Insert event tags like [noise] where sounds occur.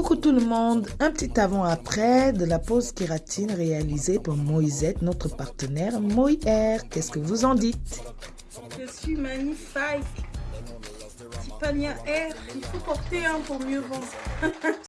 Coucou tout le monde, un petit avant-après de la pause kératine réalisée pour Moisette, notre partenaire Moïr. Qu'est-ce que vous en dites? Je suis magnifique. Petit R, il faut porter un pour mieux vendre. [laughs]